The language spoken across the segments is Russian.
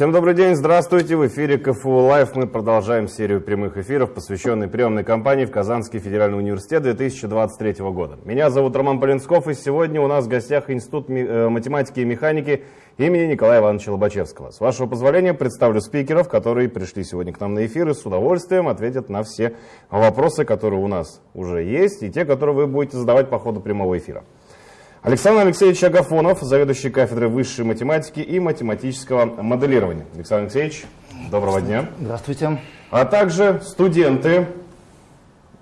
Всем добрый день, здравствуйте. В эфире КФУ Лайв мы продолжаем серию прямых эфиров, посвященной приемной кампании в Казанский федеральный университет 2023 года. Меня зовут Роман Полинсков, и сегодня у нас в гостях Институт э, математики и механики имени Николая Ивановича Лобачевского. С вашего позволения представлю спикеров, которые пришли сегодня к нам на эфир и с удовольствием ответят на все вопросы, которые у нас уже есть, и те, которые вы будете задавать по ходу прямого эфира. Александр Алексеевич Агафонов, заведующий кафедрой высшей математики и математического моделирования. Александр Алексеевич, доброго дня. Здравствуйте. А также студенты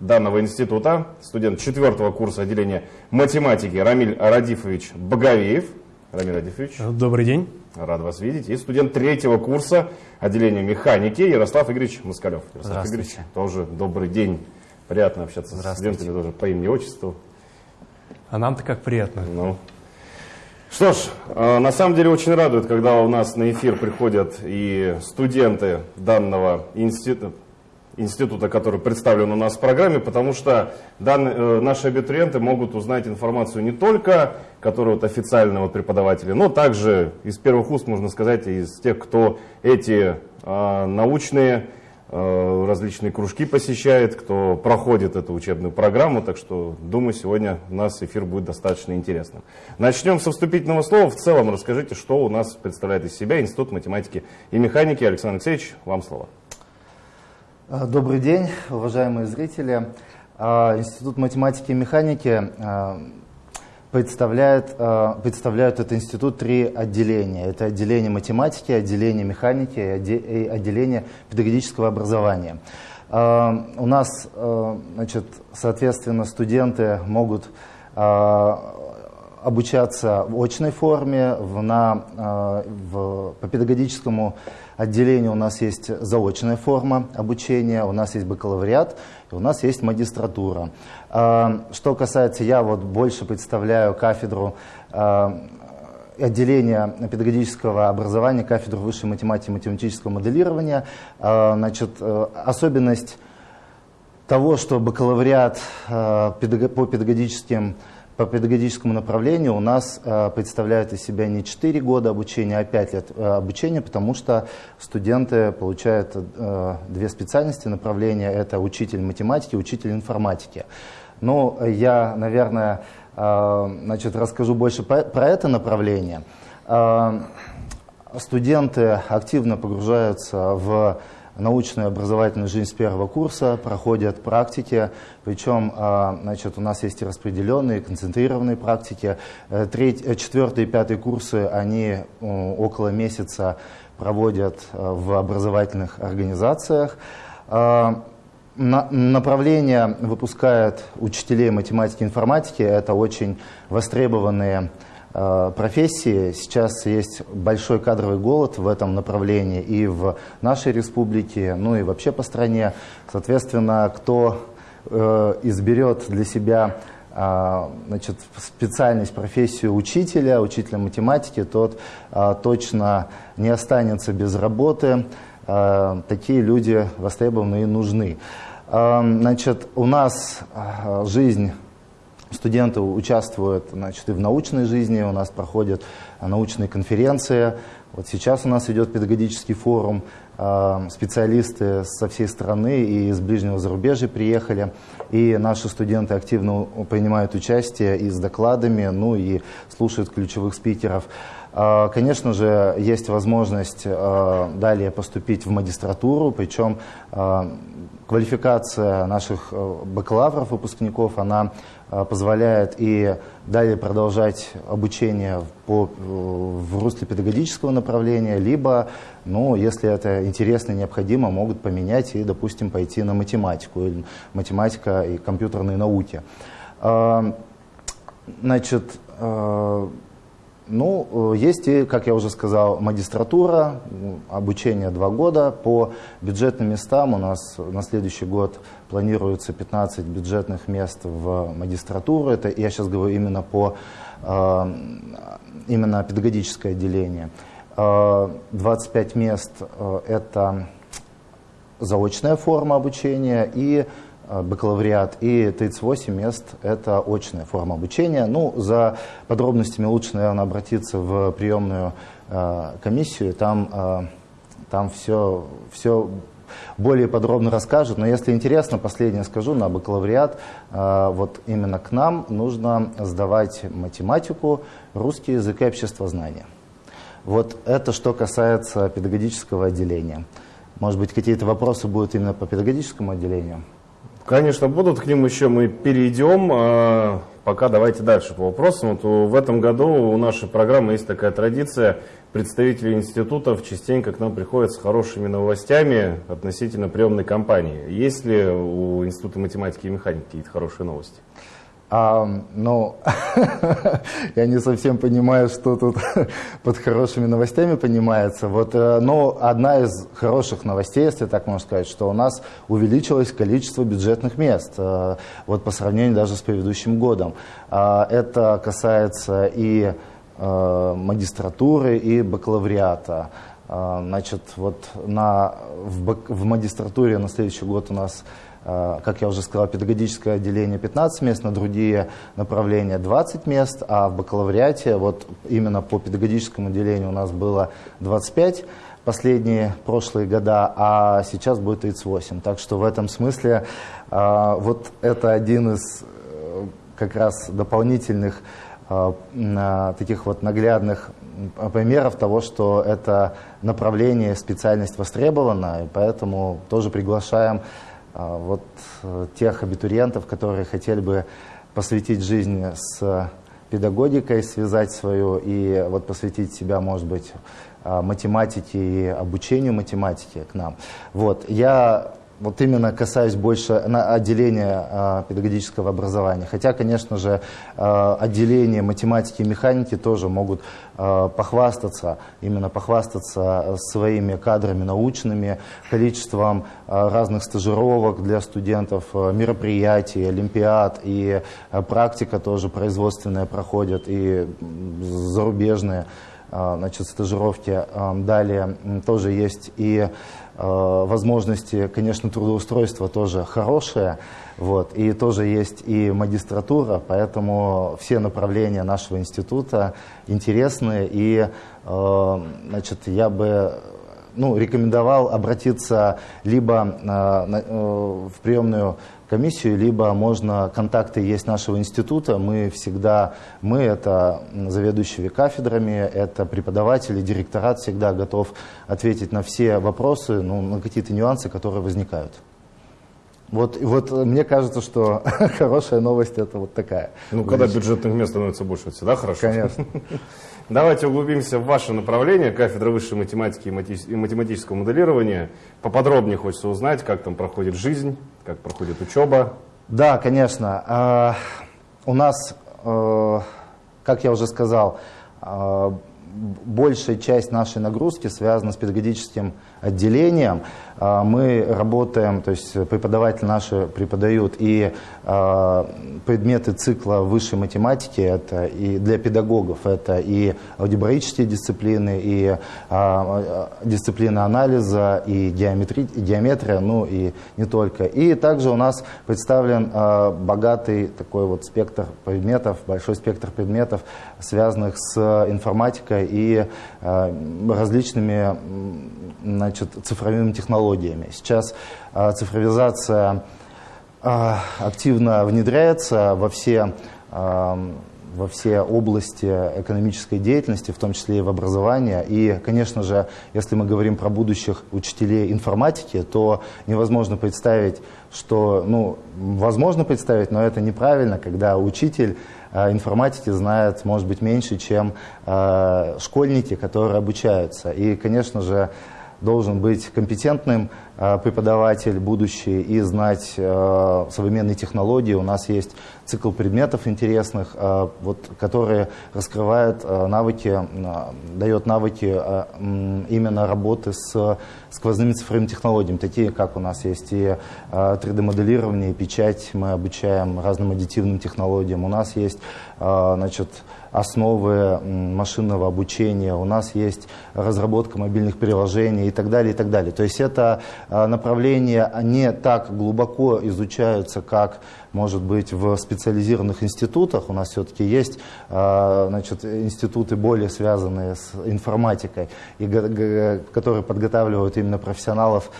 данного института, студент четвертого курса отделения математики Рамиль Радифович Боговеев. Рамиль Радифович. Добрый день. Рад вас видеть. И студент третьего курса отделения механики Ярослав Игоревич Москалев. Ярослав Игоревич, тоже добрый день. Приятно общаться с студентами тоже по имени и отчеству. А нам-то как приятно. Ну. Что ж, э, на самом деле очень радует, когда у нас на эфир приходят и студенты данного института, института, который представлен у нас в программе, потому что данные, э, наши абитуриенты могут узнать информацию не только, которая от официального преподавателя, но также из первых уст, можно сказать, из тех, кто эти э, научные различные кружки посещает, кто проходит эту учебную программу, так что, думаю, сегодня у нас эфир будет достаточно интересным. Начнем со вступительного слова. В целом расскажите, что у нас представляет из себя Институт математики и механики. Александр Алексеевич, вам слово. Э, добрый день, уважаемые зрители. Э, Институт математики и механики представляет, э, представляют этот институт три отделения. Это отделение математики, отделение механики и отделение педагогического образования. Э, у нас, э, значит, соответственно, студенты могут обучаться в очной форме, в, на, в, по педагогическому отделению у нас есть заочная форма обучения, у нас есть бакалавриат, и у нас есть магистратура. А, что касается, я вот больше представляю кафедру а, отделения педагогического образования, кафедру высшей математики и математического моделирования. А, значит, э, особенность того, что бакалавриат по педагогическим по педагогическому направлению у нас э, представляют из себя не 4 года обучения, а 5 лет э, обучения, потому что студенты получают э, две специальности направления. Это учитель математики, учитель информатики. Ну, я, наверное, значит, расскажу больше про, это направление. Студенты активно погружаются в научную образовательную жизнь с первого курса, проходят практики, причем а, значит, у нас есть и распределенные, концентрированные практики. Э, треть, э, четвертый и пятый курсы, они около месяца проводят э, в образовательных организациях. А, направления выпускают учителей математики и информатики. Это очень востребованные профессии. Сейчас есть большой кадровый голод в этом направлении и в нашей республике, ну и вообще по стране. Соответственно, кто э, изберет для себя э, значит, специальность, профессию учителя, учителя математики, тот э, точно не останется без работы. Э, такие люди востребованы и нужны. Э, значит, у нас э, жизнь Студенты участвуют значит, и в научной жизни, у нас проходят научные конференции. Вот сейчас у нас идет педагогический форум, а, специалисты со всей страны и из ближнего зарубежья приехали. И наши студенты активно принимают участие и с докладами, ну и слушают ключевых спикеров. А, конечно же, есть возможность далее поступить в магистратуру, причем квалификация наших бакалавров, выпускников, она позволяет и далее продолжать обучение по, в русле педагогического направления, либо, ну, если это интересно и необходимо, могут поменять и, допустим, пойти на математику, или математика и компьютерные науки. А, значит, ну, есть и, как я уже сказал, магистратура, обучение два года. По бюджетным местам у нас на следующий год планируется 15 бюджетных мест в магистратуру. Это я сейчас говорю именно по э, именно педагогическое отделение. 25 э, мест э, это заочная форма обучения и Э, бакалавриат, и 38 мест – это очная форма обучения. Ну, за подробностями лучше, наверное, обратиться в приемную э, комиссию. Там э, там все, все более подробно расскажут. Но если интересно, последнее скажу, на бакалавриат э, вот именно к нам нужно сдавать математику, русский язык и обществознание. Вот это что касается педагогического отделения. Может быть, какие-то вопросы будут именно по педагогическому отделению? Конечно, будут, к ним еще мы перейдем. А, пока давайте дальше по вопросам. Вот в этом году у нашей программы есть такая традиция. Представители институтов частенько к нам приходят с хорошими новостями относительно приемной кампании. Есть ли у Института математики и механики какие-то хорошие новости? А, ну, я не совсем понимаю, что тут под хорошими новостями понимается. Вот, э, но одна из хороших новостей, если так можно сказать, что у нас увеличилось количество бюджетных мест, э, вот по сравнению даже с предыдущим годом. А, это касается и э, магистратуры, и бакалавриата. А, значит, вот на, в, в магистратуре на следующий год у нас как я уже сказал, педагогическое отделение 15 мест, на другие направления 20 мест, а в бакалавриате вот именно по педагогическому отделению у нас было 25 последние прошлые года, а сейчас будет 38. Так что в этом смысле э, вот это один из э, как раз дополнительных таких вот наглядных примеров того, что это направление, специальность востребована, и поэтому тоже приглашаем вот э, тех абитуриентов, которые хотели бы посвятить жизнь с педагогикой, связать свою и вот посвятить себя, может быть, а, математике и обучению математики к нам. Вот. Я вот именно касаюсь больше на отделения э, педагогического образования. Хотя, конечно же, э, отделения математики и механики тоже могут э, похвастаться, именно похвастаться своими кадрами научными, количеством э, разных стажировок для студентов, э, мероприятий, олимпиад и э, практика тоже производственная проходит и зарубежные э, значит, стажировки. Э, далее тоже есть и Э, возможности, конечно, трудоустройства тоже хорошие, вот, и тоже есть и магистратура, поэтому все направления нашего института интересны, и, значит, я бы ну, рекомендовал обратиться либо в приемную комиссию, либо можно, контакты есть нашего института, мы всегда, мы это заведующие кафедрами, это преподаватели, директорат всегда готов ответить на все вопросы, ну, на какие-то нюансы, которые возникают. Вот, вот мне кажется, что хорошая новость это вот такая. Ну, когда бюджетных мест становится больше, всегда хорошо. Конечно. Давайте углубимся в ваше направление, кафедра высшей математики и математического моделирования. Поподробнее хочется узнать, как там проходит жизнь, как проходит учеба. Да, конечно. А, у нас, э, как я уже сказал, а, большая часть нашей нагрузки связана с педагогическим отделением. А, мы работаем, то есть преподаватели наши преподают и а, предметы цикла высшей математики, это и для педагогов, это и алгебраические дисциплины, и а, дисциплины анализа, и геометри, геометрия, ну и не только. И также у нас представлен богатый такой вот спектр предметов, большой спектр предметов, связанных с информатикой и различными значит, цифровыми технологиями. Сейчас э, цифровизация э, активно внедряется во все, э, во все области экономической деятельности, в том числе и в образовании. И, конечно же, если мы говорим про будущих учителей информатики, то невозможно представить, что, ну, возможно представить, но это неправильно, когда учитель информатики знает, может быть, меньше, чем школьники, которые обучаются. И, конечно же, должен быть компетентным э, преподаватель будущий и знать э, современные технологии. У нас есть цикл предметов интересных, э, вот, которые раскрывают навыки, дает навыки именно работы с сквозными цифровыми технологиями, такие как у нас есть и 3D-моделирование, и печать, мы обучаем разным аддитивным технологиям. У нас есть значит, основы машинного обучения, у нас есть разработка мобильных приложений и так далее, и так далее. То есть это направления не так глубоко изучаются, как, может быть, в специализированных институтах. У нас все-таки есть значит, институты более связанные с информатикой, и, которые подготавливают именно профессионалов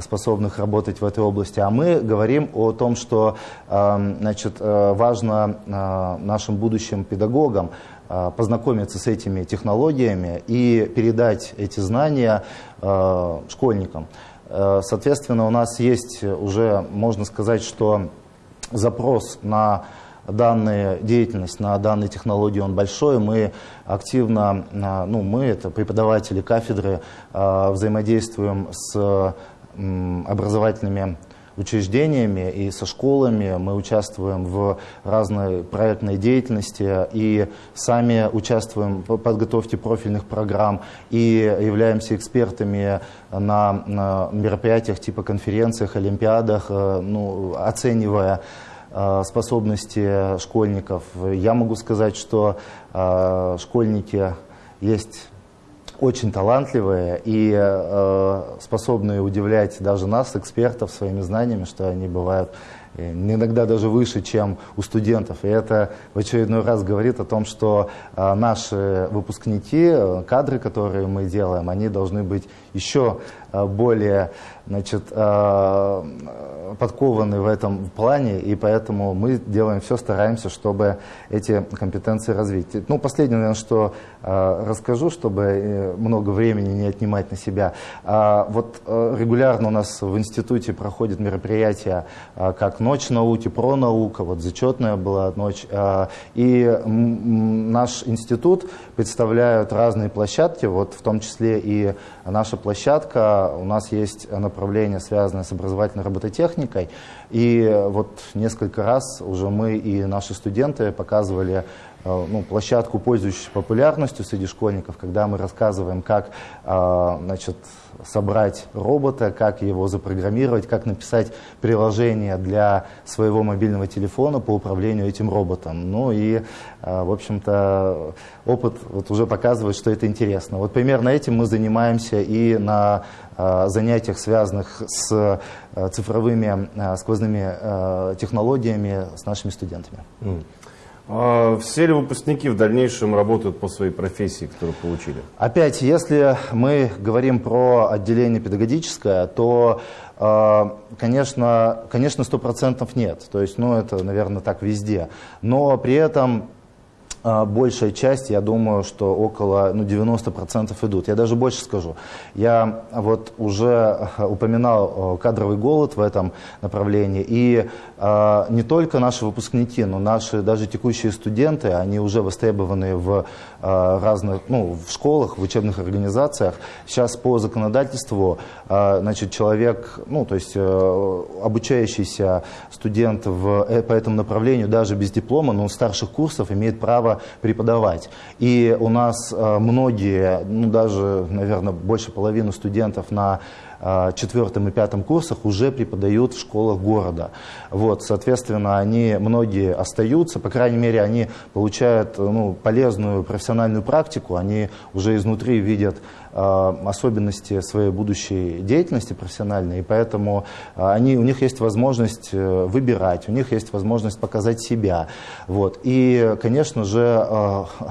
способных работать в этой области. А мы говорим о том, что значит, важно нашим будущим педагогам познакомиться с этими технологиями и передать эти знания школьникам. Э, соответственно, у нас есть уже, можно сказать, что запрос на данную деятельность, на данные технологии, он большой. Мы активно, ну, мы, это преподаватели кафедры, взаимодействуем с образовательными учреждениями и со школами. Мы участвуем в разной проектной деятельности и сами участвуем в подготовке профильных программ и являемся экспертами на, на мероприятиях типа конференциях, олимпиадах, э, ну, оценивая э, способности школьников. Я могу сказать, что э, школьники есть очень талантливые и э, способные удивлять даже нас, экспертов, своими знаниями, что они бывают э, иногда даже выше, чем у студентов. И это в очередной раз говорит о том, что э, наши выпускники, э, кадры, которые мы делаем, они должны быть еще э, более значит, э, подкованы в этом плане, и поэтому мы делаем все, стараемся, чтобы эти компетенции развить. Ну, последнее, наверное, что э, расскажу, чтобы много времени не отнимать на себя. А, вот регулярно у нас в институте проходят мероприятия, как «Ночь науки», «Про наука», вот зачетная была ночь, и наш институт представляют разные площадки, вот в том числе и наша площадка, у нас есть направление, связанное с образовательной робототехникой, и вот несколько раз уже мы и наши студенты показывали Э, ну, площадку, пользующуюся популярностью среди школьников, когда мы рассказываем, как э, значит, собрать робота, как его запрограммировать, как написать приложение для своего мобильного телефона по управлению этим роботом. Ну и, э, в общем-то, опыт вот уже показывает, что это интересно. Вот примерно этим мы занимаемся и на занятиях, связанных с цифровыми сквозными технологиями с нашими студентами. А все ли выпускники в дальнейшем работают по своей профессии, которую получили? Опять, если мы говорим про отделение педагогическое, то, а, конечно, конечно, 100% нет. То есть, ну, это, наверное, так везде. Но при этом а, большая часть, я думаю, что около ну, 90% идут. Я даже больше скажу. Я вот уже упоминал кадровый голод в этом направлении. И э, не только наши выпускники, но наши даже текущие студенты, они уже востребованы в разных, ну, в школах, в учебных организациях. Сейчас по законодательству, э, значит, человек, ну, то есть э, обучающийся студент в, э, по этому направлению, даже без диплома, но старших курсов, имеет право преподавать. И у нас э, многие, ну даже, наверное, больше половины студентов на э, четвертом и пятом курсах уже преподают в школах города. Вот, соответственно, они, многие остаются, по крайней мере, они получают ну, полезную профессиональную практику, они уже изнутри видят Э, особенности своей будущей деятельности профессиональной, и поэтому э, они, у них есть возможность э, выбирать, у них есть возможность показать себя. Вот. И, конечно же,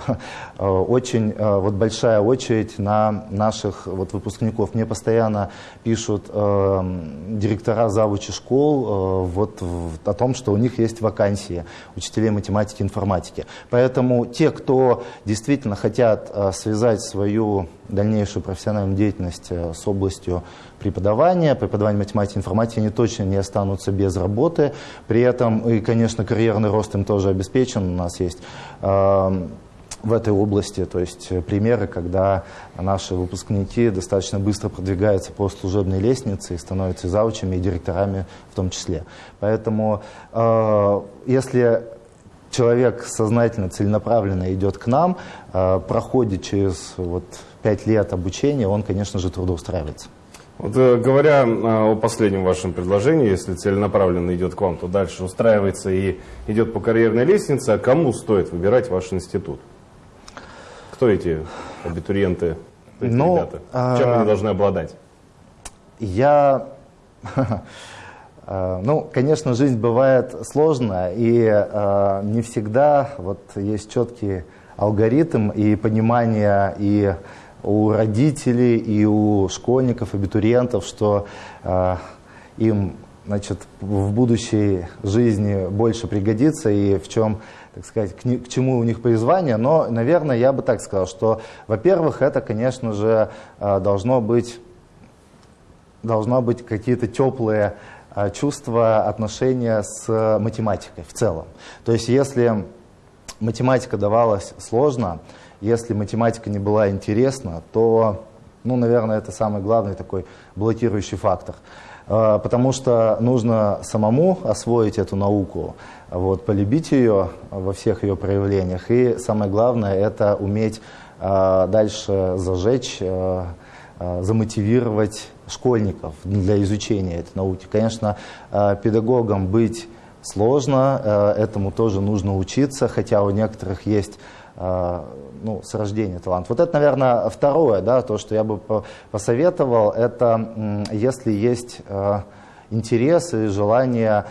очень вот большая очередь на наших вот выпускников. Мне постоянно пишут директора завучи школ вот, о том, что у них есть вакансии учителей математики и информатики. Поэтому те, кто действительно хотят связать свою дальнейшую профессиональную деятельность э, с областью преподавания, преподавания математики и информатики, они точно не останутся без работы. При этом, и, конечно, карьерный рост им тоже обеспечен. У нас есть э, в этой области, то есть примеры, когда наши выпускники достаточно быстро продвигаются по служебной лестнице и становятся заучами и директорами в том числе. Поэтому, э, если человек сознательно, целенаправленно идет к нам, э, проходит через вот, 5 лет обучения, он, конечно же, трудоустраивается. Вот, э, говоря э, о последнем вашем предложении, если целенаправленно идет к вам, то дальше устраивается и идет по карьерной лестнице, а кому стоит выбирать ваш институт? Кто эти абитуриенты, эти Но, ну, ребята? Чем а... они должны обладать? Я Ну, конечно, жизнь бывает сложная, и не всегда вот есть четкий алгоритм и понимание и у родителей, и у школьников, абитуриентов, что им значит, в будущей жизни больше пригодится и в чем, так сказать, к, к чему у них призвание. Но, наверное, я бы так сказал, что, во-первых, это, конечно же, э, должно быть, должно быть какие-то теплые э, чувства, отношения с математикой в целом. То есть, если математика давалась сложно, если математика не была интересна, то, ну, наверное, это самый главный такой блокирующий фактор. А, потому что нужно самому освоить эту науку, вот, полюбить ее во всех ее проявлениях. И самое главное – это уметь а, дальше зажечь, а, замотивировать школьников для изучения этой науки. Конечно, педагогам быть сложно, этому тоже нужно учиться, хотя у некоторых есть ну, с рождения талант. Вот это, наверное, второе, да, то, что я бы посоветовал, это если есть э, интерес и желание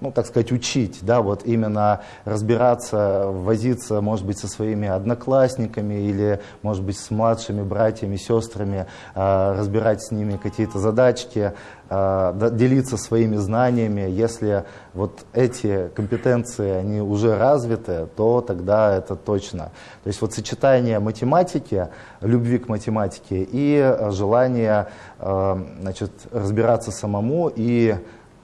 ну, так сказать, учить, да, вот именно разбираться, возиться, может быть, со своими одноклассниками или, может быть, с младшими братьями, сестрами, э, разбирать с ними какие-то задачки, э, делиться своими знаниями. Если вот эти компетенции, они уже развиты, то тогда это точно. То есть вот сочетание математики, любви к математике и желание, э, значит, разбираться самому и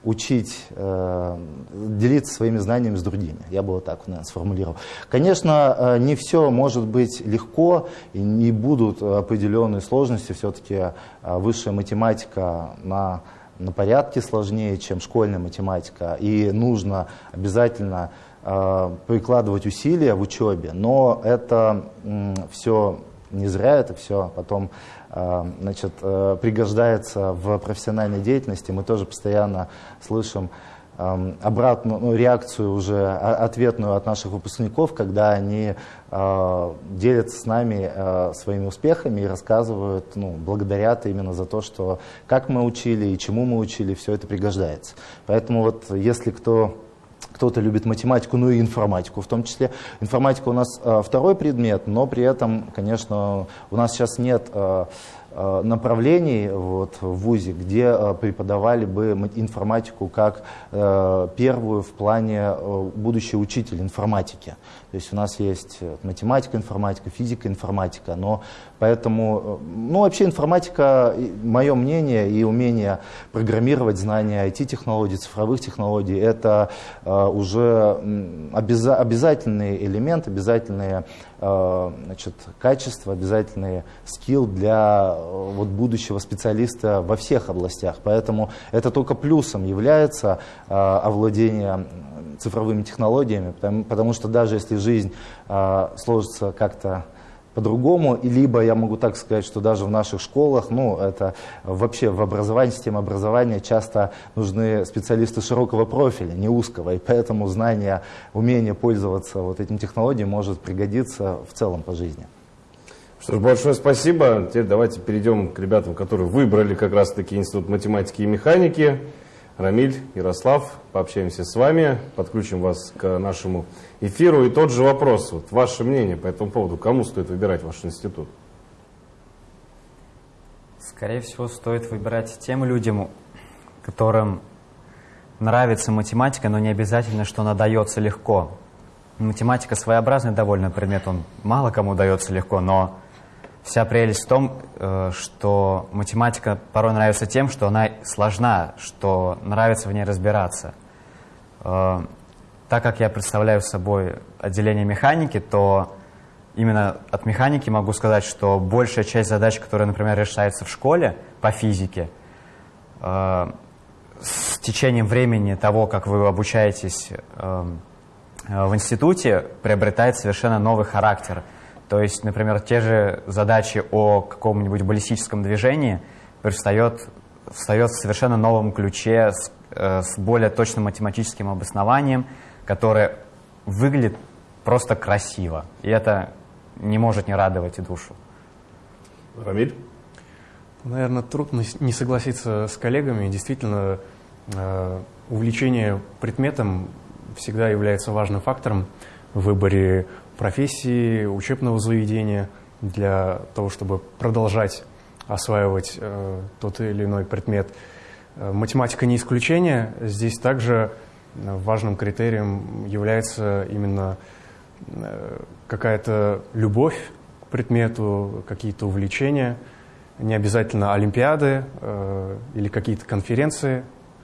учить, э, делиться своими знаниями с другими. Я бы вот так, наверное, сформулировал. Конечно, э, не все может быть легко, и не будут определенные сложности. Все-таки э, высшая математика на, на порядке сложнее, чем школьная математика. И нужно обязательно прикладывать усилия в учебе, но это все не зря, это все потом а, значит, э, пригождается в профессиональной деятельности. Мы тоже постоянно слышим обратную ну, реакцию уже ответную от наших выпускников, когда они э, делятся с нами э, своими успехами и рассказывают, ну, благодарят именно за то, что как мы учили и чему мы учили, все это пригождается. Поэтому вот если кто кто-то любит математику, ну и информатику в том числе. Информатика у нас э, второй предмет, но при этом, конечно, у нас сейчас нет э, Э, направлений вот, в ВУЗе, где э, преподавали бы информатику как э, первую в плане будущий учитель информатики. То есть у нас есть математика, информатика, физика, информатика, но поэтому, ну вообще информатика, мое мнение и умение программировать знания IT-технологий, цифровых технологий, это уже обяза обязательный элемент, обязательные значит, качества, обязательный скилл для вот, будущего специалиста во всех областях. Поэтому это только плюсом является э, овладение цифровыми технологиями, потому, потому что даже если жизнь э, сложится как-то по-другому, либо я могу так сказать, что даже в наших школах, ну, это вообще в образовании, системе образования часто нужны специалисты широкого профиля, не узкого, и поэтому знание, умение пользоваться вот этим технологией может пригодиться в целом по жизни. Что ж, большое спасибо. Теперь давайте перейдем к ребятам, которые выбрали как раз-таки Институт математики и механики. Рамиль, Ярослав, пообщаемся с вами, подключим вас к нашему эфиру. И тот же вопрос, вот ваше мнение по этому поводу, кому стоит выбирать ваш институт? Скорее всего, стоит выбирать тем людям, которым нравится математика, но не обязательно, что она дается легко. Математика своеобразный довольно предмет, он мало кому дается легко, но Вся прелесть в том, э, что математика порой нравится тем, что она сложна, что нравится в ней разбираться. Э, так как я представляю собой отделение механики, то именно от механики могу сказать, что большая часть задач, которые, например, решаются в школе по физике, э, с течением времени того, как вы обучаетесь в институте, приобретает совершенно новый характер – то есть, например, те же задачи о каком-нибудь баллистическом движении предстает, встает в совершенно новом ключе с, э, с более точным математическим обоснованием, которое выглядит просто красиво. И это не может не радовать и душу. Рамиль? Наверное, трудно не согласиться с коллегами. Действительно, э, увлечение предметом всегда является важным фактором в выборе профессии, учебного заведения для того, чтобы продолжать осваивать э, тот или иной предмет. Э, математика не исключение. Здесь также важным критерием является именно э, какая-то любовь к предмету, какие-то увлечения, не обязательно олимпиады э, или какие-то конференции,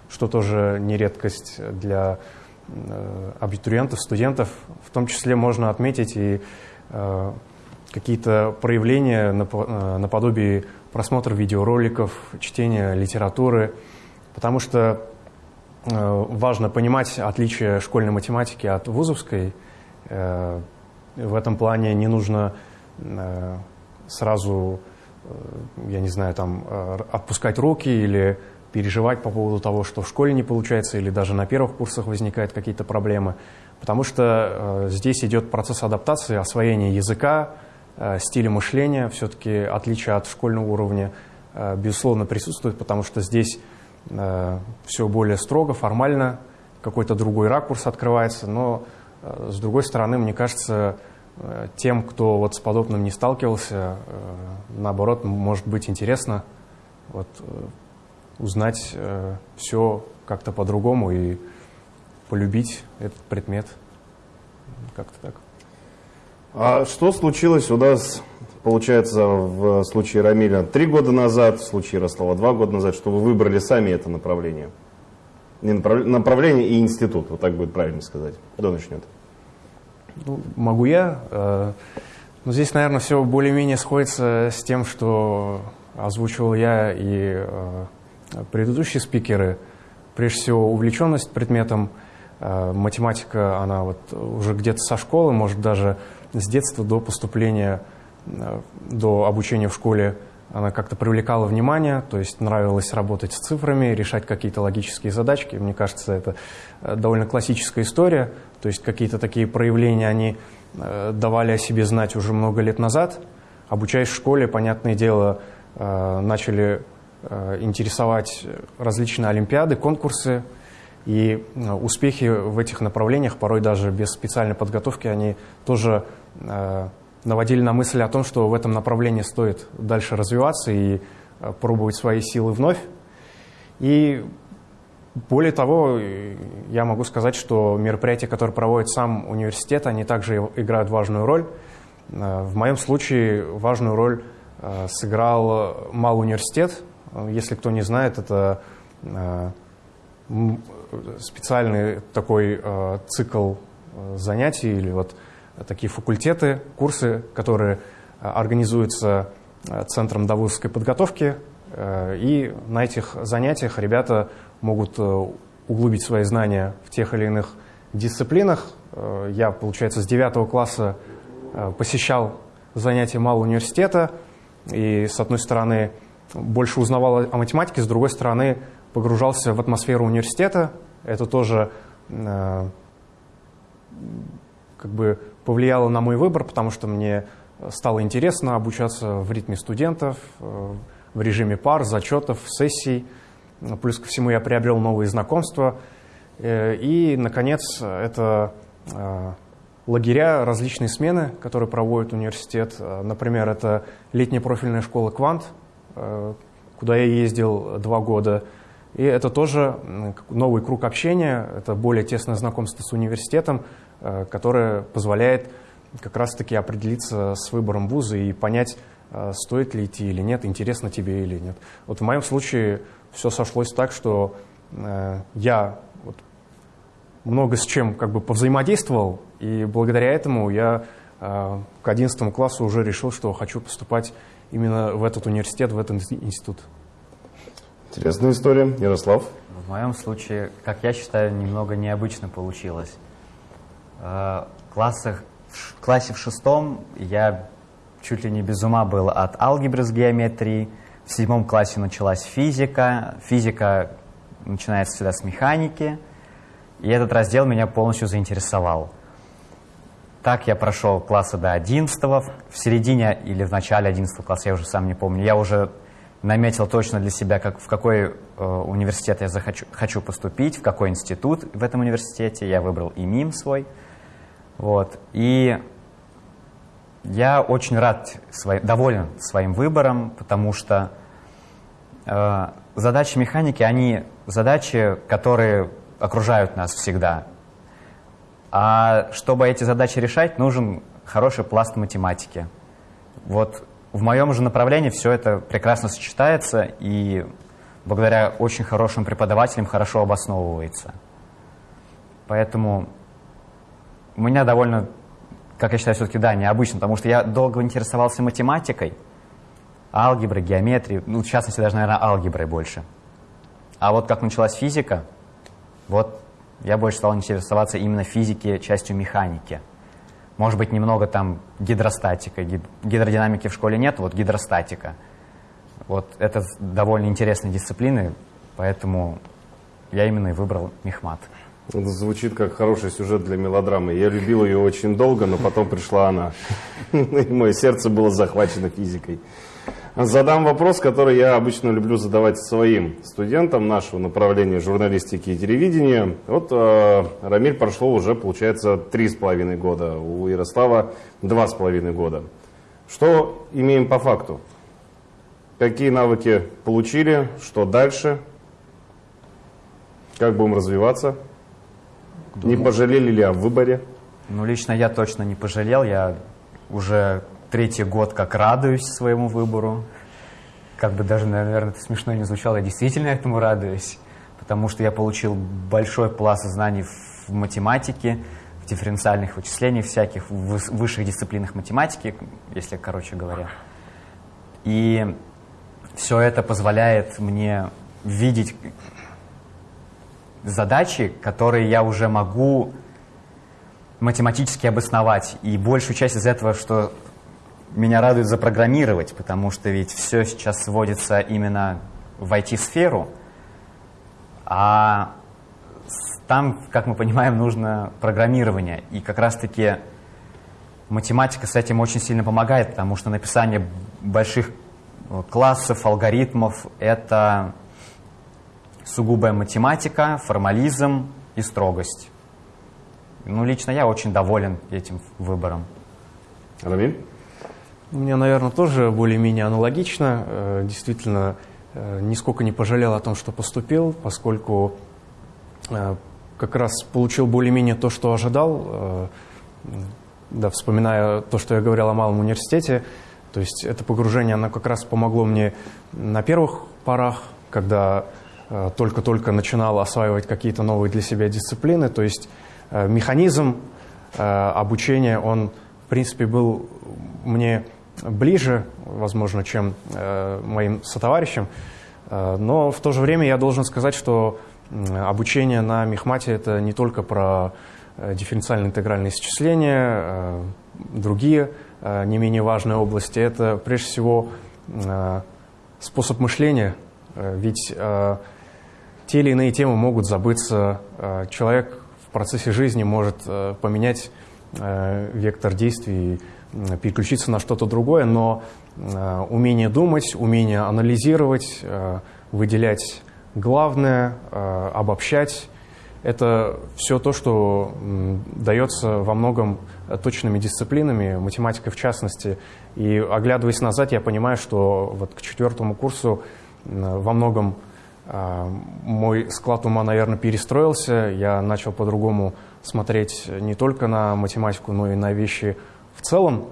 что тоже не редкость для э, абитуриентов, студентов. В том числе можно отметить и э, какие-то проявления наподобие просмотра видеороликов, чтения литературы, потому что важно понимать отличие школьной математики от вузовской. В этом плане не нужно сразу, я не знаю, там, отпускать руки или переживать по поводу того, что в школе не получается или даже на первых курсах возникают какие-то проблемы, потому что э, здесь идет процесс адаптации, освоения языка, э, стиля мышления, все-таки отличие от школьного уровня, э, безусловно, присутствует, потому что здесь э, все более строго, формально, какой-то другой ракурс открывается, но э, с другой стороны, мне кажется, э, тем, кто вот с подобным не сталкивался, э, наоборот, может быть интересно вот, э, узнать э, все как-то по-другому и полюбить этот предмет. Как-то так. А что случилось у нас, получается, в случае Рамиля три года назад, в случае Ярослава два года назад, что вы выбрали сами это направление? Не направ... Направление и институт, вот так будет правильно сказать. Кто начнет? Ну, могу я. Э, но здесь, наверное, все более-менее сходится с тем, что озвучивал я и э, предыдущие спикеры, прежде всего увлеченность предметом, э, математика, она вот уже где-то со школы, может даже с детства до поступления, до обучения в школе, она как-то привлекала внимание, то есть нравилось работать с цифрами, решать какие-то логические задачки. Мне кажется, это э, довольно классическая история, то есть какие-то такие проявления они давали о себе знать уже много лет назад. Обучаясь в школе, понятное дело, начали Э, интересовать различные олимпиады, конкурсы. И э, успехи в этих направлениях, порой даже без специальной подготовки, они тоже э, наводили на мысль о том, что в этом направлении стоит дальше развиваться и пробовать свои силы вновь. И более того, я могу сказать, что мероприятия, которые проводит сам университет, они также играют важную роль. В моем случае важную роль сыграл Малый университет, если кто не знает, это э, специальный такой э, цикл э, занятий или вот такие факультеты, курсы, которые организуются Центром довузовской подготовки. И на этих занятиях ребята могут углубить свои знания в тех или иных дисциплинах. Я, получается, с 9 класса посещал занятия малого университета. И, с одной стороны, больше узнавал о математике, с другой стороны, погружался в атмосферу университета. Это тоже э, как бы повлияло на мой выбор, потому что мне стало интересно обучаться в ритме студентов, э, в режиме пар, зачетов, сессий. Плюс ко всему я приобрел новые знакомства. Э, и, наконец, это э, лагеря, различные смены, которые проводит университет. Например, это летняя профильная школа «Квант», куда я ездил два года. И это тоже новый круг общения, это более тесное знакомство с университетом, э, которое позволяет как раз-таки определиться с выбором вуза и понять, э, стоит ли идти или нет, интересно тебе или нет. Вот в моем случае все сошлось так, что я вот много с чем как бы повзаимодействовал, и благодаря этому я к 11 классу уже решил, что хочу поступать именно в этот университет, в этот институт. Интересная история. Ярослав? В моем случае, как я считаю, немного необычно получилось. Э, в, классах, в классе в шестом я чуть ли не без ума был от алгебры с геометрией. В седьмом классе началась физика. Физика начинается всегда с механики. И этот раздел меня полностью заинтересовал. Так я прошел класса до 11 в середине или в начале 11 класса, я уже сам не помню. Я уже наметил точно для себя, как, в какой э, университет я захочу, хочу поступить, в какой институт в этом университете. Я выбрал и МИМ свой. Вот. И я очень рад, свой, доволен своим выбором, потому что э, задачи механики, они задачи, которые окружают нас всегда. А чтобы эти задачи решать, нужен хороший пласт математики. Вот в моем же направлении все это прекрасно сочетается и благодаря очень хорошим преподавателям хорошо обосновывается. Поэтому у меня довольно, как я считаю, все-таки, да, необычно, потому что я долго интересовался математикой, алгеброй, геометрией, ну, в частности, даже, наверное, алгеброй больше. А вот как началась физика, вот я больше стал интересоваться именно физикой, частью механики – может быть, немного там гидростатика. Гидродинамики в школе нет, вот гидростатика. Вот это довольно интересные дисциплины, поэтому я именно и выбрал мехмат. Это звучит как хороший сюжет для мелодрамы. Я любил ее очень долго, но потом пришла она. И мое сердце было захвачено физикой. Задам вопрос, который я обычно люблю задавать своим студентам нашего направления журналистики и телевидения. Вот э, Рамиль прошло уже, получается, три с половиной года, у Ярослава два с половиной года. Что имеем по факту? Какие навыки получили, что дальше? Как будем развиваться? Не пожалели ли о выборе? Ну, лично я точно не пожалел. Я уже третий год как радуюсь своему выбору. Как бы даже, наверное, это смешно не звучало, я действительно этому радуюсь, потому что я получил большой пласт знаний в математике, в дифференциальных вычислениях всяких, в высших дисциплинах математики, если короче говоря. И все это позволяет мне видеть задачи, которые я уже могу математически обосновать. И большую часть из этого, что меня радует запрограммировать, потому что ведь все сейчас сводится именно в IT-сферу, а там, как мы понимаем, нужно программирование. И как раз-таки математика с этим очень сильно помогает, потому что написание больших э, классов, алгоритмов — это сугубая математика, формализм и строгость. Ну, лично я очень доволен этим выбором. Рамиль? У меня, наверное, тоже более-менее аналогично. Э, действительно, э, нисколько не пожалел о том, что поступил, поскольку э, как раз получил более-менее то, что ожидал. Да, вспоминая то, что я говорил о малом университете, то есть это погружение, оно как раз помогло мне на первых порах, когда только-только начинал осваивать какие-то новые для себя дисциплины. То есть механизм обучения, он, в принципе, был мне ближе, возможно, чем э, моим сотоварищам. Э, но в то же время я должен сказать, что обучение на Мехмате – это не только про э, исчисление, э, другие не менее важные области. Это прежде всего способ мышления, ведь те или иные темы могут забыться. Человек в процессе жизни может поменять вектор действий переключиться на что-то другое, но э, умение думать, умение анализировать, э, выделять главное, э, обобщать, это все то, что дается во многом точными дисциплинами, математикой в частности. И оглядываясь назад, я понимаю, что вот к четвертому курсу во многом мой склад ума, наверное, перестроился. Я начал по-другому смотреть не только на математику, но и на вещи в целом.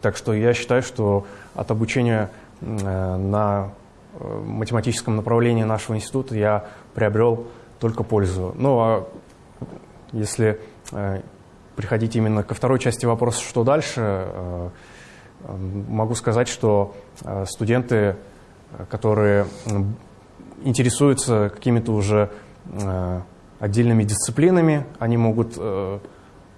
Так что я считаю, что от обучения э, на э, математическом направлении нашего института я приобрел только пользу. Ну а если э, приходить именно ко второй части вопроса, что дальше, могу сказать, что студенты, которые интересуются какими-то уже отдельными дисциплинами, они могут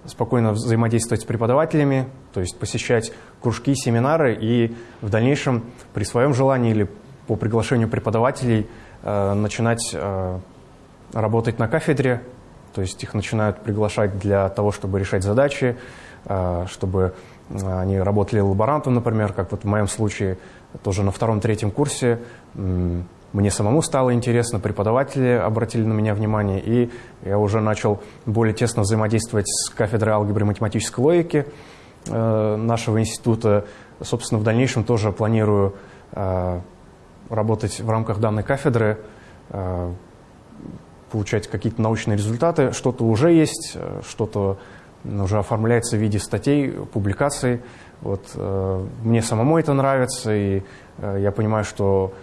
спокойно взаимодействовать с преподавателями, то есть посещать кружки, семинары и в дальнейшем при своем желании или по приглашению преподавателей э, начинать э, работать на кафедре, то есть их начинают приглашать для того, чтобы решать задачи, э, чтобы они работали лаборантом, например, как вот в моем случае, тоже на втором-третьем курсе мне самому стало интересно, преподаватели обратили на меня внимание, и я уже начал более тесно взаимодействовать с кафедрой алгебры и математической логики э, нашего института. Собственно, в дальнейшем тоже планирую э, работать в рамках данной кафедры, э, получать какие-то научные результаты. Что-то уже есть, что-то уже оформляется в виде статей, публикаций. Вот, мне самому это нравится, и я понимаю, что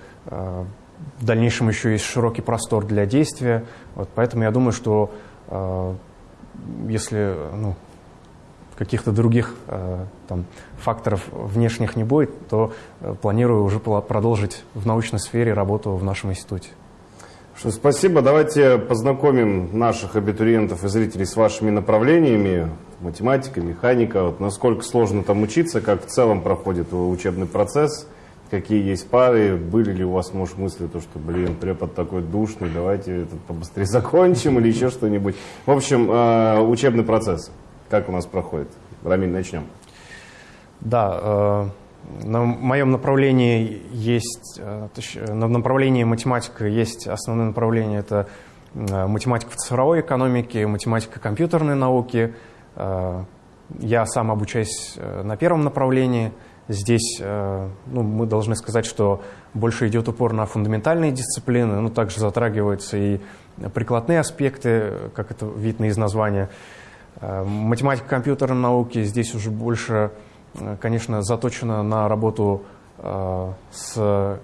в дальнейшем еще есть широкий простор для действия. Вот, поэтому я думаю, что э, если ну, каких-то других э, там, факторов внешних не будет, то э, планирую уже продолжить в научной сфере работу в нашем институте. Что, спасибо. Давайте познакомим наших абитуриентов и зрителей с вашими направлениями. Математика, механика. Вот насколько сложно там учиться, как в целом проходит учебный процесс – какие есть пары, были ли у вас, может, мысли, то, что, блин, препод такой душный, давайте это побыстрее закончим или еще что-нибудь. В общем, э, учебный процесс, как у нас проходит? Рамиль, начнем. Да, э, на моем направлении есть, э, на направлении математика есть основное направление, это математика в цифровой экономике, математика компьютерной науки. Я сам обучаюсь на первом направлении – Здесь э, ну, мы должны сказать, что больше идет упор на фундаментальные дисциплины, но также затрагиваются и прикладные аспекты, как это видно из названия. Э, математика компьютерной науки здесь уже больше, э, конечно, заточена на работу с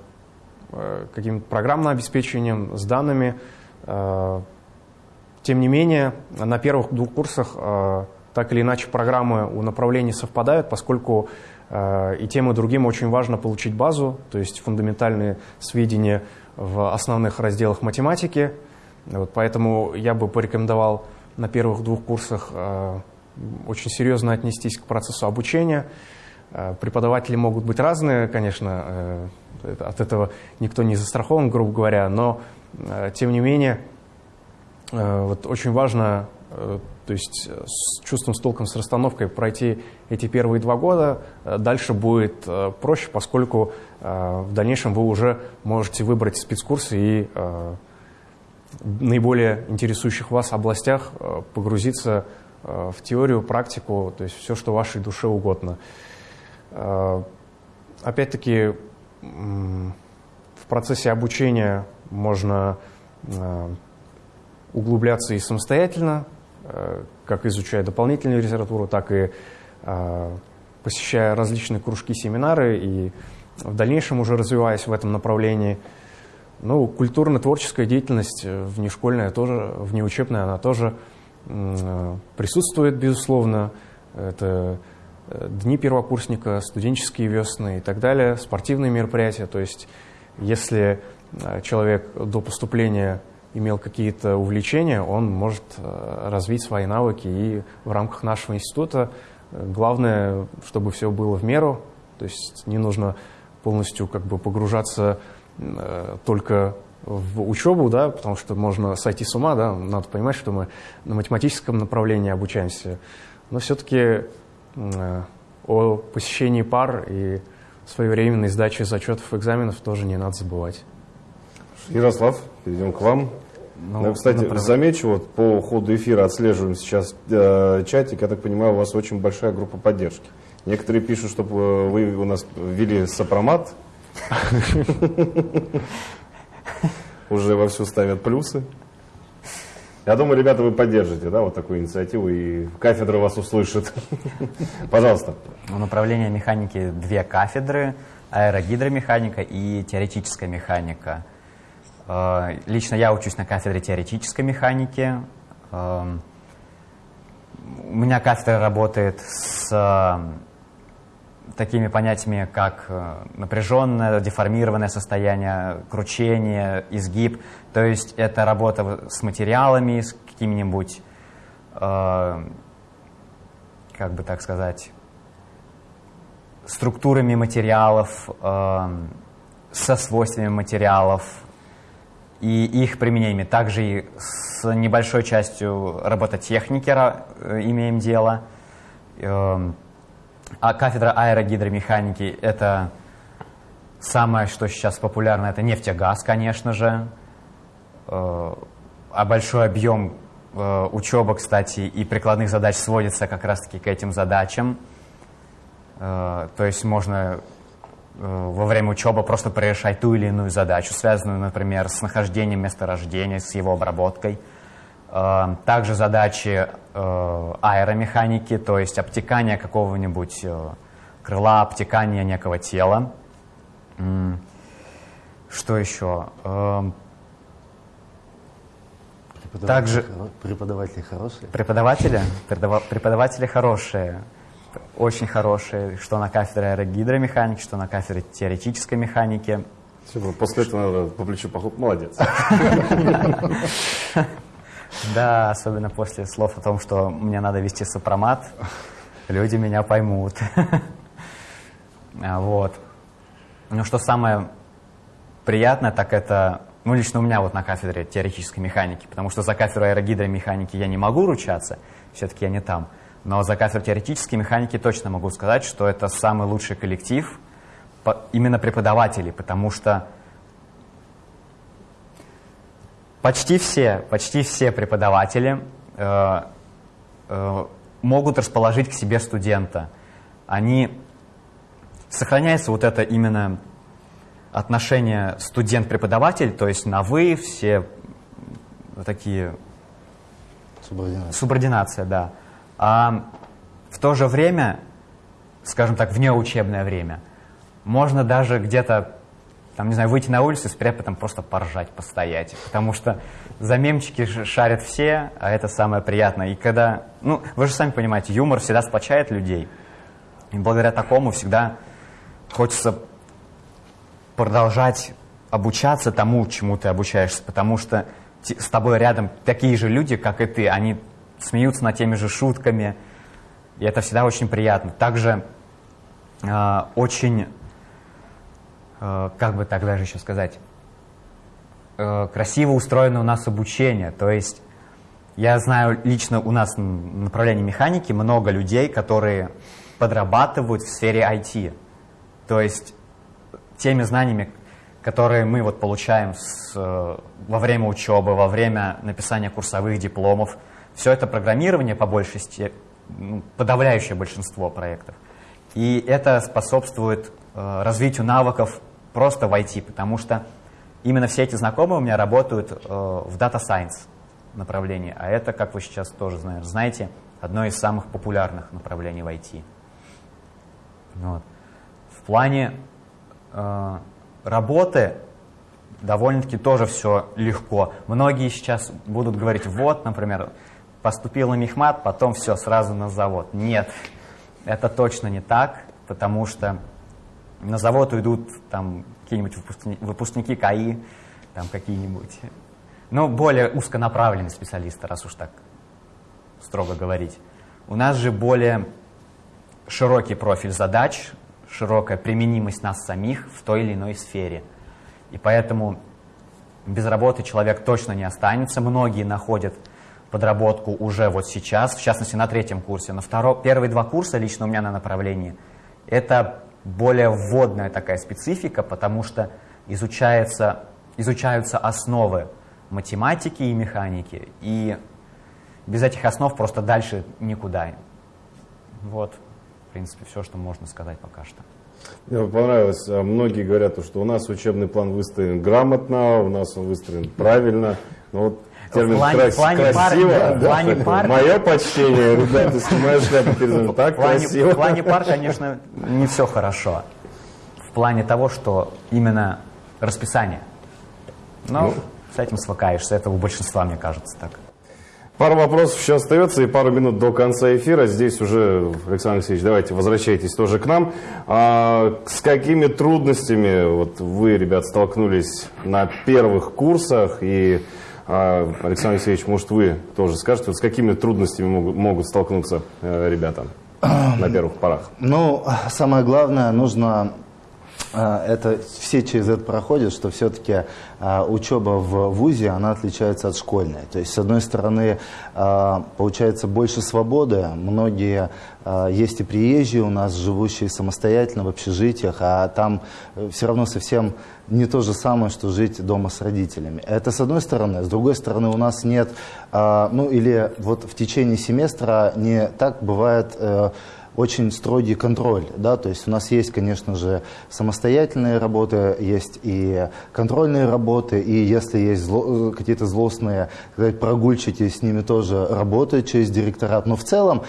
каким-то программным обеспечением, с данными. Тем не менее, на первых двух курсах так или иначе программы у направлений совпадают, поскольку и тем и другим очень важно получить базу, то есть фундаментальные сведения в основных разделах математики. Вот поэтому я бы порекомендовал на первых двух курсах э, очень серьезно отнестись к процессу обучения. Э, преподаватели могут быть разные, конечно, от этого никто не застрахован, грубо говоря, но тем не менее вот очень важно то есть э, с чувством, с толком, с расстановкой пройти эти первые два года, э, дальше будет э, проще, поскольку в дальнейшем вы уже можете выбрать спецкурсы и наиболее интересующих вас областях погрузиться в теорию, практику, то есть все, что вашей душе угодно. Опять-таки, в процессе обучения можно углубляться и самостоятельно, как изучая дополнительную литературу, так и э, посещая различные кружки, семинары и в дальнейшем уже развиваясь в этом направлении. Ну, культурно-творческая деятельность э, внешкольная тоже, внеучебная, она тоже присутствует, безусловно. Это дни первокурсника, студенческие весны и так далее, спортивные мероприятия. То есть, если человек до поступления имел какие-то увлечения, он может э, развить свои навыки. И в рамках нашего института э, главное, чтобы все было в меру, то есть не нужно полностью как бы погружаться э, только в учебу, да, потому что можно сойти с ума, да, надо понимать, что мы на математическом направлении обучаемся, но все-таки о посещении пар и своевременной сдаче зачетов экзаменов тоже не надо забывать. Ярослав, перейдем к вам. Ну, ну, кстати, например... замечу, вот по ходу эфира отслеживаем сейчас э, чатик, я так понимаю, у вас очень большая группа поддержки. Некоторые пишут, чтобы вы у нас ввели сопромат. Уже вовсю ставят плюсы. Я думаю, ребята, вы поддержите, да, вот такую инициативу, и кафедра вас услышит. Пожалуйста. В направлении механики две кафедры, аэрогидромеханика и теоретическая механика. Э, лично я учусь на кафедре теоретической механики. Эм, у меня кафедра работает с э, такими понятиями, как э, напряженное, деформированное состояние, кручение, изгиб. То есть это работа с материалами, с какими-нибудь, как бы так сказать, структурами материалов, со свойствами материалов, и их применениями. Также и с небольшой частью робототехники э, имеем дело. Эм, а кафедра аэрогидромеханики – это Самое, что сейчас популярно, это нефтегаз, конечно же. Э, а большой объем э, учебы, кстати, и прикладных задач сводится как раз-таки к этим задачам. То есть можно во время учебы просто прорешать ту или иную задачу, связанную, например, с нахождением месторождения, с его обработкой. Также задачи аэромеханики, то есть обтекание какого-нибудь крыла, обтекание некого тела. Что еще? Преподаватели Также хоро... преподаватели хорошие. Преподаватели, преподаватели хорошие, очень хорошие, что на кафедре аэрогидромеханики, что на кафедре теоретической механики. Все, после этого надо по плечу похлоп. Молодец. Да, особенно после слов о том, что мне надо вести сопромат, люди меня поймут. А, вот. Ну, что самое приятное, так это, ну, лично у меня вот на кафедре теоретической механики, потому что за кафедру аэрогидромеханики я не могу ручаться, все-таки я не там, но за кафедру теоретической механики точно могу сказать, что это самый лучший коллектив именно преподавателей, потому что почти все, почти все преподаватели э, э, могут расположить к себе студента. Они сохраняется вот это именно отношение студент-преподаватель, то есть на «вы», все такие... Субординация. Субординация, да. А в то же время, скажем так, внеучебное время, можно даже где-то, там, не знаю, выйти на улицу с преподом просто поржать, постоять, потому что за мемчики шарят все, а это самое приятное. И когда, ну, вы же сами понимаете, юмор всегда сплочает людей. И благодаря такому всегда хочется продолжать обучаться тому, чему ты обучаешься, потому что с тобой рядом такие же люди, как и ты, они смеются над теми же шутками, и это всегда очень приятно. Также э, очень, э, как бы так даже еще сказать, э, красиво устроено у нас обучение, то есть я знаю лично у нас в направлении механики много людей, которые подрабатывают в сфере IT. То есть теми знаниями, которые мы вот получаем с, во время учебы, во время написания курсовых дипломов, все это программирование по большей ну, подавляющее большинство проектов. И это способствует э, развитию навыков просто в IT, потому что именно все эти знакомые у меня работают э, в Data Science направлении, а это, как вы сейчас тоже знаете, одно из самых популярных направлений в IT. Вот плане э, работы довольно-таки тоже все легко. Многие сейчас будут говорить, вот, например, поступил на мехмат, потом все, сразу на завод. Нет, это точно не так, потому что на завод уйдут там какие-нибудь выпускники, выпускники КАИ, там какие-нибудь, ну, более узконаправленные специалисты, раз уж так строго говорить. У нас же более широкий профиль задач, широкая применимость нас самих в той или иной сфере. И поэтому без работы человек точно не останется. Многие находят подработку уже вот сейчас, в частности на третьем курсе. Но второ, первые два курса лично у меня на направлении это более вводная такая специфика, потому что изучается, изучаются основы математики и механики. И без этих основ просто дальше никуда. Вот в принципе, все, что можно сказать пока что. Мне понравилось. А многие говорят, что у нас учебный план выстроен грамотно, у нас он выстроен правильно. Но вот термин в плане, крас- плане красиво. Пар, да, в плане да, пар... Мое почтение, ребята, снимаю шляпу перед Так в плане, красиво. В плане пар, конечно, не все хорошо. В плане того, что именно расписание. Но ну, с этим свыкаешься. Это у большинства, мне кажется, так. Пару вопросов еще остается и пару минут до конца эфира. Здесь уже, Александр Алексеевич, давайте возвращайтесь тоже к нам. А, с какими трудностями вот вы, ребят, столкнулись на первых курсах? И, Александр Алексеевич, может, вы тоже скажете, вот с какими трудностями могут, могут столкнуться э, ребята на первых порах? Ну, самое главное, нужно а, это все через это проходят, что все-таки а, учеба в ВУЗе, она отличается от школьной. То есть, с одной стороны, а, получается больше свободы. Многие есть и приезжие у нас, живущие самостоятельно в общежитиях, а там э, все равно совсем не то же самое, что жить дома с родителями. Это с одной стороны. С другой стороны, у нас нет, ну или вот в течение семестра не так бывает э, очень строгий контроль. Да? То есть у нас есть, конечно же, самостоятельные работы, есть и контрольные работы, и если есть зло, какие-то злостные сказать, прогульчики, с ними тоже работают через директорат. Но в целом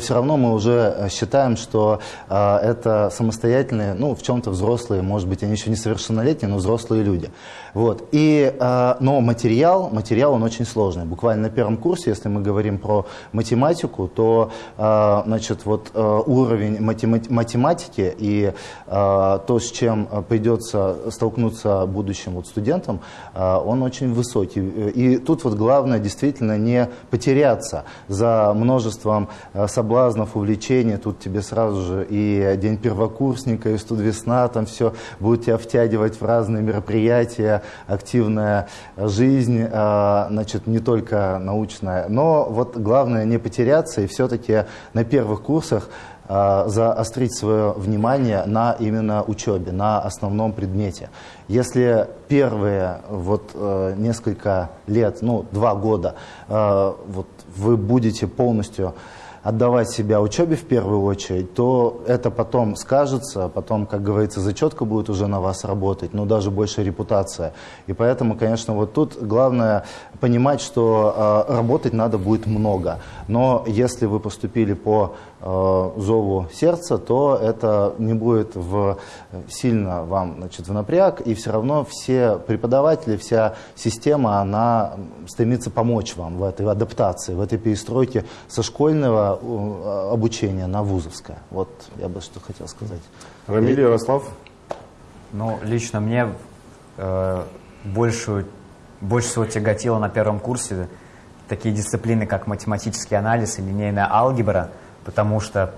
все равно мы уже считаем, что э, это самостоятельные, ну, в чем-то взрослые, может быть, они еще не совершеннолетние, но взрослые люди. Вот. И, э, но материал, материал он очень сложный. Буквально на первом курсе, если мы говорим про математику, то э, значит, вот, э, уровень математики и то, с чем придется столкнуться будущим вот, студентам, он очень высокий. И тут вот главное действительно не потеряться за множеством соблазнов, увлечений. Тут тебе сразу же и день первокурсника, и студвесна, там все будет тебя втягивать в разные мероприятия, активная жизнь, значит, не только научная. Но вот главное не потеряться и все-таки на первых курсах а, заострить свое внимание на именно учебе, на основном предмете. Если первые вот э, несколько лет, ну, два года, э, вот вы будете полностью отдавать себя учебе в первую очередь, то это потом скажется, потом, как говорится, зачетка будет уже на вас работать, но даже больше репутация. И поэтому, конечно, вот тут главное понимать, что э, работать надо будет много. Но если вы поступили по э, зову сердца, то это не будет в, сильно вам значит, в напряг, и все равно все преподаватели, вся система, она стремится помочь вам в этой адаптации, в этой перестройке со школьного э, обучения на вузовское. Вот я бы что хотел сказать. Рамиль Ярослав? Ну, лично мне э, большую больше всего тяготило на первом курсе такие дисциплины, как математический анализ и линейная алгебра, потому что,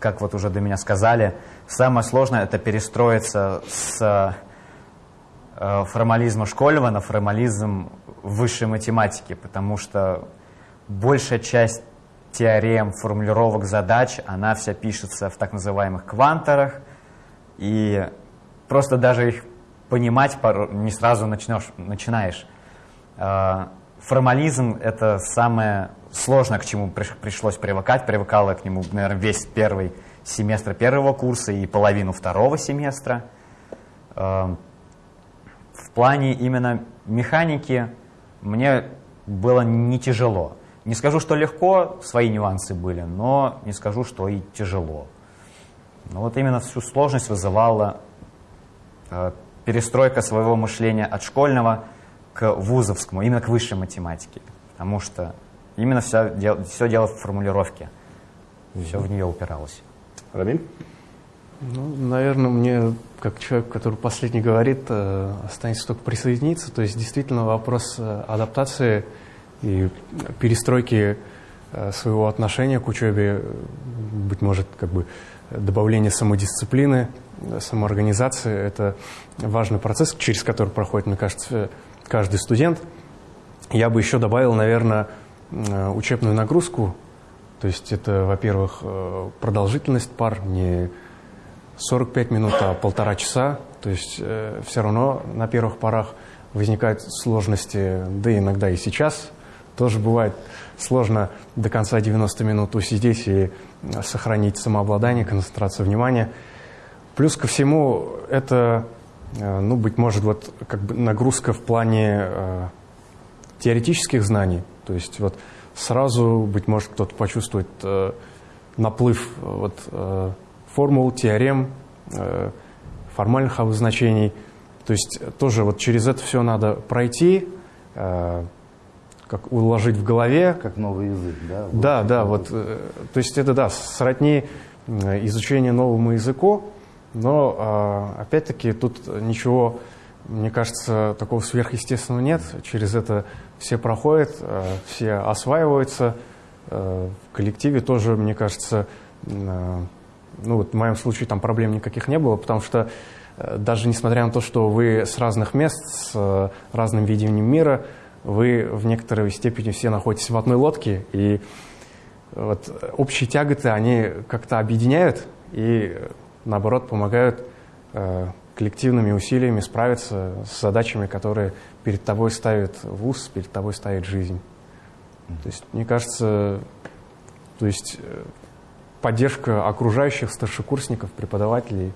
как вот уже до меня сказали, самое сложное – это перестроиться с э, формализма школьного на формализм высшей математики, потому что большая часть теорем, формулировок задач, она вся пишется в так называемых кванторах, и просто даже их понимать не сразу начнешь, начинаешь. Формализм – это самое сложное, к чему пришлось привыкать. Привыкала к нему, наверное, весь первый семестр первого курса и половину второго семестра. А, в плане именно механики мне было не тяжело. Не скажу, что легко, свои нюансы были, но не скажу, что и тяжело. Но вот именно всю сложность вызывала а, перестройка своего мышления от школьного к вузовскому, именно к высшей математике. Потому что именно все, дел, все дело в формулировке. Все в нее упиралось. Рамиль? Ну, наверное, мне, как человек, который последний говорит, э, останется только присоединиться. То есть, действительно, вопрос э, адаптации и перестройки э, своего отношения к учебе, быть может, как бы добавление самодисциплины, самоорганизации – это важный процесс, через который проходит, мне кажется, каждый студент. Я бы еще добавил, наверное, учебную нагрузку. То есть это, во-первых, э, продолжительность пар, не 45 минут, а полтора часа. То есть э, все равно на первых парах возникают сложности, да иногда и сейчас тоже бывает сложно до конца 90 минут усидеть и сохранить самообладание, концентрацию внимания. Плюс ко всему, это, э, ну, быть может, вот как бы нагрузка в плане э, теоретических знаний. То есть вот сразу, быть может, кто-то почувствует э, наплыв вот, э, формул, теорем, э, формальных обозначений. То есть тоже вот через это все надо пройти, э, как уложить в голове. Как новый язык, да? Да, да, вот, э, то есть это, да, сродни э, изучение новому языку, но, а, опять-таки, тут ничего, мне кажется, такого сверхъестественного нет. Через это все проходят, а, все осваиваются. А, в коллективе тоже, мне кажется, ну вот в моем случае там проблем никаких не было, потому что даже несмотря на то, что вы с разных мест, с разным видением мира, вы в некоторой степени все находитесь в одной лодке, и вот общие тяготы, они как-то объединяют и, наоборот, помогают э, коллективными усилиями справиться с задачами, которые перед тобой ставит вуз, перед тобой ставит жизнь. То есть, мне кажется, то есть э, поддержка окружающих старшекурсников, преподавателей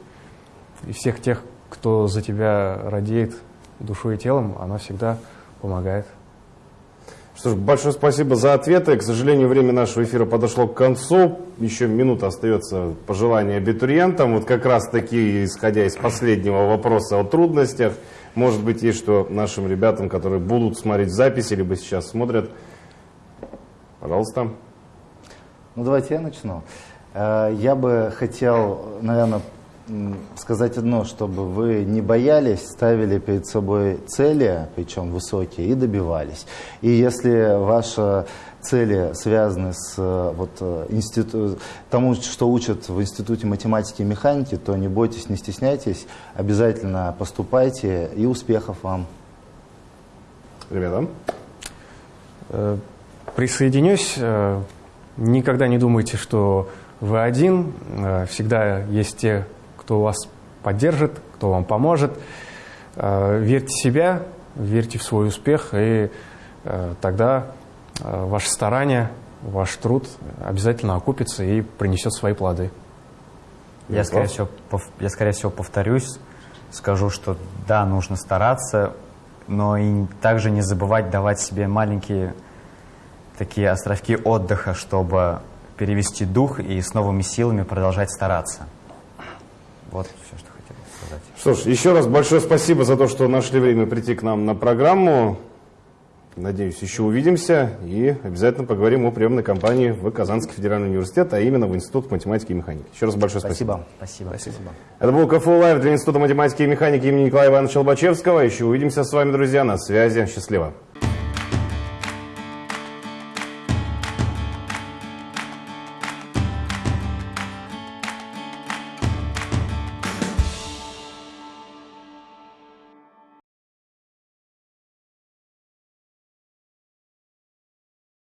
и всех тех, кто за тебя радеет душой и телом, она всегда помогает. Что ж, большое спасибо за ответы. К сожалению, время нашего эфира подошло к концу. Еще минута остается пожелания абитуриентам. Вот как раз таки, исходя из последнего вопроса о трудностях, может быть, есть что нашим ребятам, которые будут смотреть записи, либо сейчас смотрят. Пожалуйста. Ну, давайте я начну. Э, я бы хотел, наверное, сказать одно, чтобы вы не боялись, ставили перед собой цели, причем высокие, и добивались. И если ваши цели связаны с э, вот, э, институт, тому, что учат в Институте математики и механики, то не бойтесь, не стесняйтесь, обязательно поступайте и успехов вам. Ребята? Э, присоединюсь. Никогда не думайте, что вы один. Всегда есть те, кто вас поддержит, кто вам поможет. Э, верьте в себя, верьте в свой успех, и э, тогда э, ваше старание, ваш труд обязательно окупится и принесет свои плоды. Я, скорее всего, я, скорее всего, повторюсь, скажу, что да, нужно стараться, но и также не забывать давать себе маленькие такие островки отдыха, чтобы перевести дух и с новыми силами продолжать стараться. Вот все, что хотел сказать. Что ж, еще раз большое спасибо за то, что нашли время прийти к нам на программу. Надеюсь, еще увидимся и обязательно поговорим о приемной кампании в Казанский федеральный университет, а именно в Институт математики и механики. Еще раз большое спасибо. Спасибо. Спасибо. спасибо. Это был КФУ Лайв для Института математики и механики имени Николая Ивановича Лобачевского. Еще увидимся с вами, друзья, на связи. Счастливо.